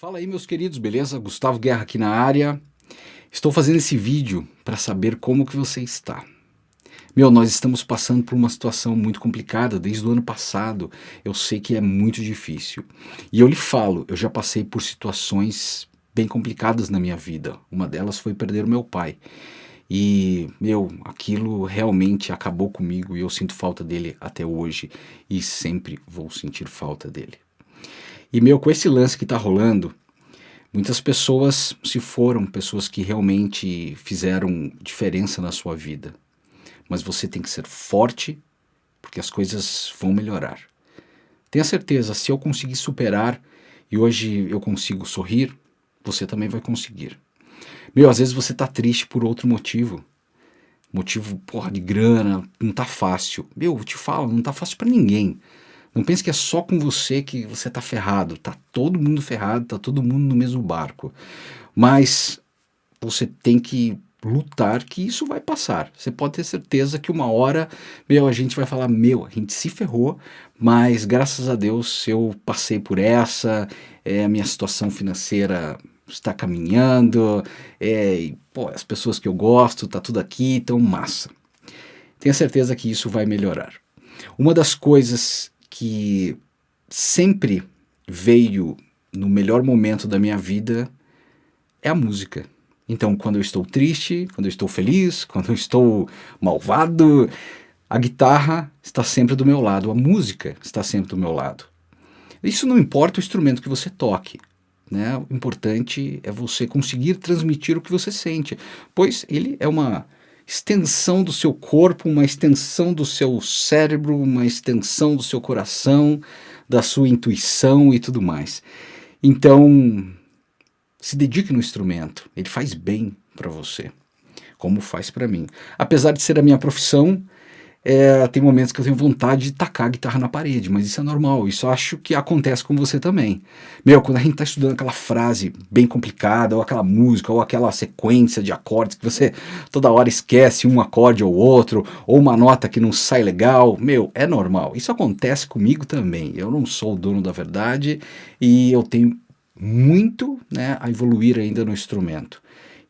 Fala aí meus queridos, beleza? Gustavo Guerra aqui na área. Estou fazendo esse vídeo para saber como que você está. Meu, nós estamos passando por uma situação muito complicada desde o ano passado. Eu sei que é muito difícil. E eu lhe falo, eu já passei por situações bem complicadas na minha vida. Uma delas foi perder o meu pai. E, meu, aquilo realmente acabou comigo e eu sinto falta dele até hoje e sempre vou sentir falta dele. E, meu, com esse lance que está rolando, muitas pessoas se foram, pessoas que realmente fizeram diferença na sua vida. Mas você tem que ser forte, porque as coisas vão melhorar. Tenha certeza, se eu conseguir superar e hoje eu consigo sorrir, você também vai conseguir. Meu, às vezes você tá triste por outro motivo. Motivo, porra, de grana, não tá fácil. Meu, eu te falo, não tá fácil para ninguém. Não pense que é só com você que você está ferrado. Tá todo mundo ferrado, tá todo mundo no mesmo barco. Mas você tem que lutar que isso vai passar. Você pode ter certeza que uma hora, meu, a gente vai falar, meu, a gente se ferrou, mas graças a Deus eu passei por essa, é, a minha situação financeira está caminhando, é, e, pô, as pessoas que eu gosto, tá tudo aqui, então massa. Tenha certeza que isso vai melhorar. Uma das coisas que sempre veio no melhor momento da minha vida é a música. Então, quando eu estou triste, quando eu estou feliz, quando eu estou malvado, a guitarra está sempre do meu lado, a música está sempre do meu lado. Isso não importa o instrumento que você toque. Né? O importante é você conseguir transmitir o que você sente, pois ele é uma extensão do seu corpo, uma extensão do seu cérebro, uma extensão do seu coração, da sua intuição e tudo mais. Então, se dedique no instrumento, ele faz bem para você, como faz para mim. Apesar de ser a minha profissão, é, tem momentos que eu tenho vontade de tacar a guitarra na parede, mas isso é normal, isso acho que acontece com você também. Meu, quando a gente está estudando aquela frase bem complicada, ou aquela música, ou aquela sequência de acordes que você toda hora esquece um acorde ou outro, ou uma nota que não sai legal, meu, é normal. Isso acontece comigo também. Eu não sou o dono da verdade e eu tenho muito né, a evoluir ainda no instrumento.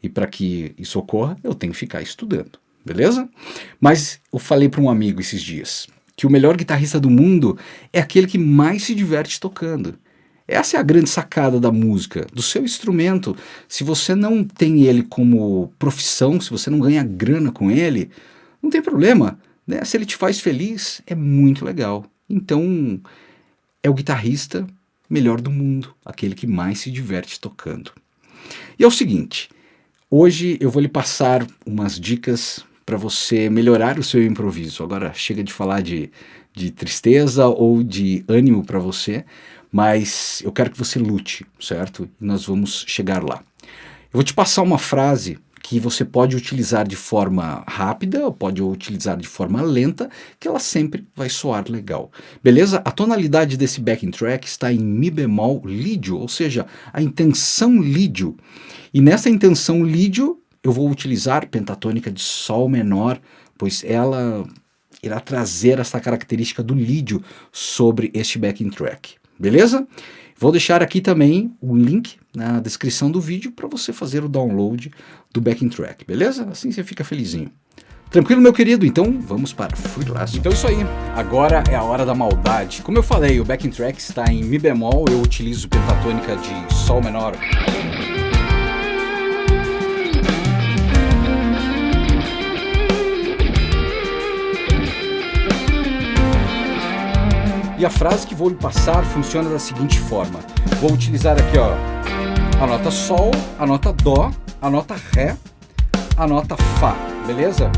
E para que isso ocorra, eu tenho que ficar estudando beleza? Mas eu falei para um amigo esses dias que o melhor guitarrista do mundo é aquele que mais se diverte tocando. Essa é a grande sacada da música, do seu instrumento. Se você não tem ele como profissão, se você não ganha grana com ele, não tem problema. Né? Se ele te faz feliz, é muito legal. Então, é o guitarrista melhor do mundo, aquele que mais se diverte tocando. E é o seguinte, hoje eu vou lhe passar umas dicas para você melhorar o seu improviso. Agora chega de falar de, de tristeza ou de ânimo para você, mas eu quero que você lute, certo? E nós vamos chegar lá. Eu vou te passar uma frase que você pode utilizar de forma rápida ou pode utilizar de forma lenta, que ela sempre vai soar legal. Beleza? A tonalidade desse backing track está em Mi bemol lídio, ou seja, a intenção lídio. E nessa intenção lídio, eu vou utilizar pentatônica de Sol menor, pois ela irá trazer essa característica do lídio sobre este backing track, beleza? Vou deixar aqui também o link na descrição do vídeo para você fazer o download do backing track, beleza? Assim você fica felizinho. Tranquilo, meu querido? Então vamos para Freelance. Então é isso aí, agora é a hora da maldade. Como eu falei, o backing track está em Mi bemol, eu utilizo pentatônica de Sol menor E a frase que vou lhe passar funciona da seguinte forma. Vou utilizar aqui ó, a nota Sol, a nota Dó, a nota Ré, a nota Fá, beleza?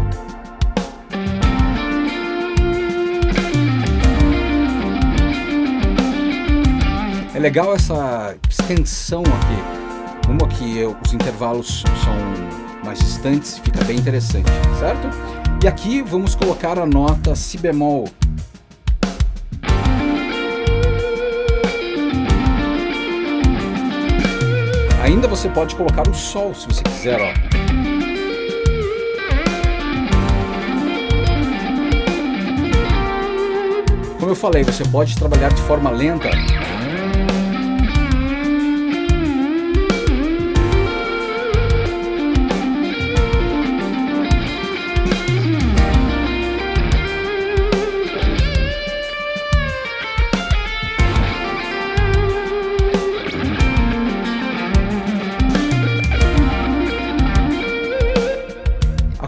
É legal essa extensão aqui. Uma que os intervalos são mais distantes, fica bem interessante, certo? E aqui vamos colocar a nota Si bemol Ainda você pode colocar o Sol, se você quiser, ó. Como eu falei, você pode trabalhar de forma lenta.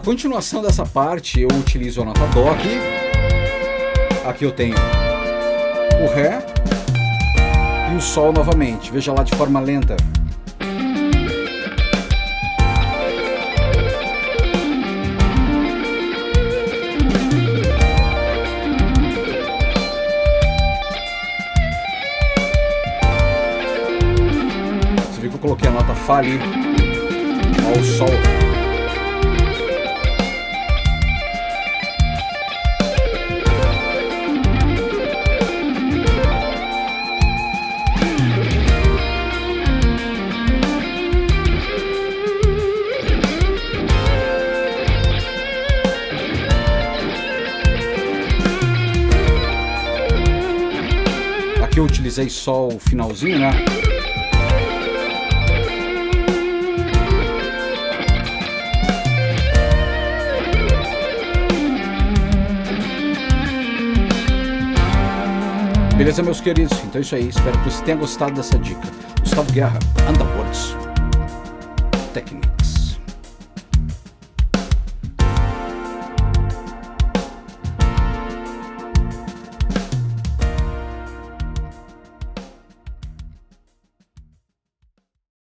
Continuação dessa parte eu utilizo a nota Dó aqui. Aqui eu tenho o Ré e o Sol novamente. Veja lá de forma lenta. Você viu que eu coloquei a nota Fá ali ao Sol. Aqui eu utilizei só o finalzinho, né? Beleza, meus queridos? Então é isso aí. Espero que você tenha gostado dessa dica. Gustavo Guerra, Underworlds. Técnica.